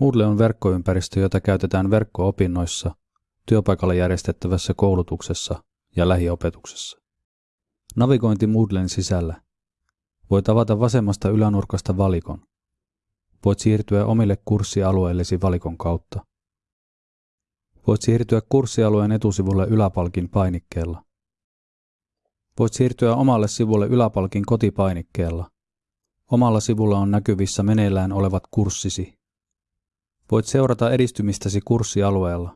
Moodle on verkkoympäristö, jota käytetään verkko-opinnoissa, työpaikalla järjestettävässä koulutuksessa ja lähiopetuksessa. Navigointi Moodlen sisällä. Voit avata vasemmasta ylänurkasta valikon. Voit siirtyä omille kurssialueillesi valikon kautta. Voit siirtyä kurssialueen etusivulle yläpalkin painikkeella. Voit siirtyä omalle sivulle yläpalkin kotipainikkeella. Omalla sivulla on näkyvissä meneillään olevat kurssisi. Voit seurata edistymistäsi kurssialueella.